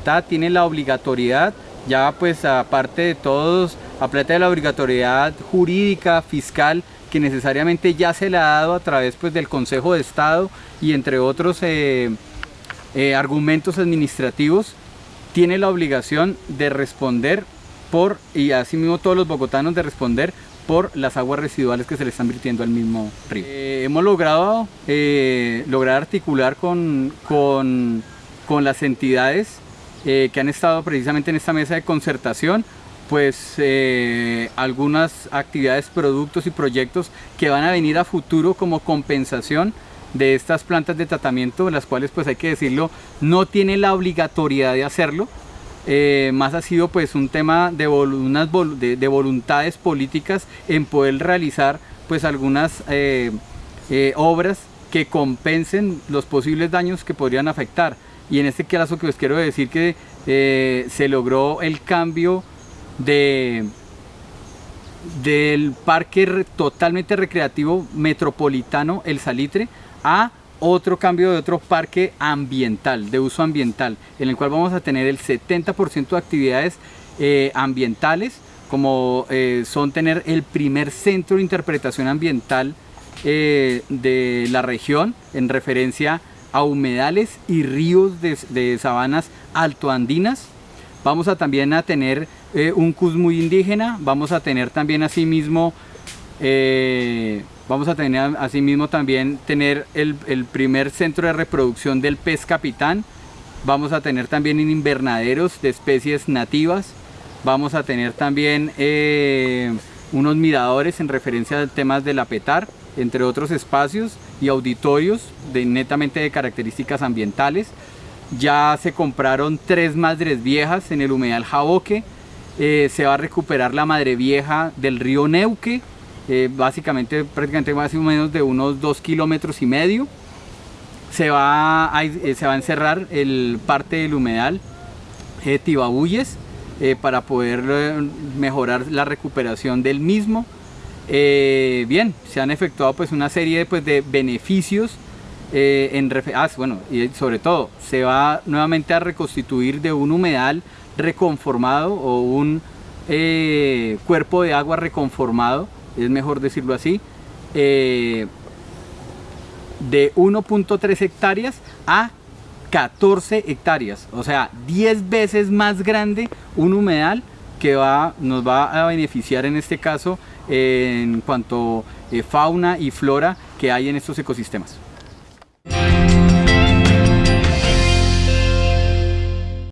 Bogotá tiene la obligatoriedad, ya pues aparte de todos, aparte de la obligatoriedad jurídica, fiscal, que necesariamente ya se le ha dado a través pues, del Consejo de Estado y entre otros eh, eh, argumentos administrativos, tiene la obligación de responder por, y asimismo todos los bogotanos de responder por las aguas residuales que se le están virtiendo al mismo río. Eh, hemos logrado lograr articular con, con, con las entidades que han estado precisamente en esta mesa de concertación pues eh, algunas actividades, productos y proyectos que van a venir a futuro como compensación de estas plantas de tratamiento, las cuales pues hay que decirlo, no tiene la obligatoriedad de hacerlo, eh, más ha sido pues un tema de, voluntades políticas en poder realizar pues algunas eh, obras que compensen los posibles daños que podrían afectar. Y en este caso que os quiero decir que se logró el cambio de, del parque totalmente recreativo metropolitano El Salitre a otro cambio de otro parque ambiental, de uso ambiental, en el cual vamos a tener el 70% de actividades eh, ambientales, como eh, son tener el primer centro de interpretación ambiental eh, de la región en referencia a humedales y ríos de, sabanas altoandinas. Vamos a también a tener eh, un CUS muy indígena, vamos a tener también asimismo, eh, vamos a tener asimismo también tener el, primer centro de reproducción del pez capitán, vamos a tener también invernaderos de especies nativas, vamos a tener también eh, unos miradores en referencia a temas del apetar, entre otros espacios y auditorios de, netamente de características ambientales. Ya se compraron tres madres viejas en el humedal Jaboque, eh, se va a recuperar la madre vieja del río Neuque, eh, básicamente prácticamente más o menos de unos dos kilómetros y medio. Se va a, eh, se va a encerrar el parte del humedal Tibabuyes para poder mejorar la recuperación del mismo. Bien, se han efectuado pues una serie pues, de beneficios en ah, bueno, y sobre todo se va nuevamente a reconstituir de un humedal reconformado o un eh, cuerpo de agua reconformado, es mejor decirlo así, eh, de 1.3 hectáreas a 14 hectáreas, o sea, 10 veces más grande un humedal que va, nos va a beneficiar en este caso en cuanto a eh, fauna y flora que hay en estos ecosistemas.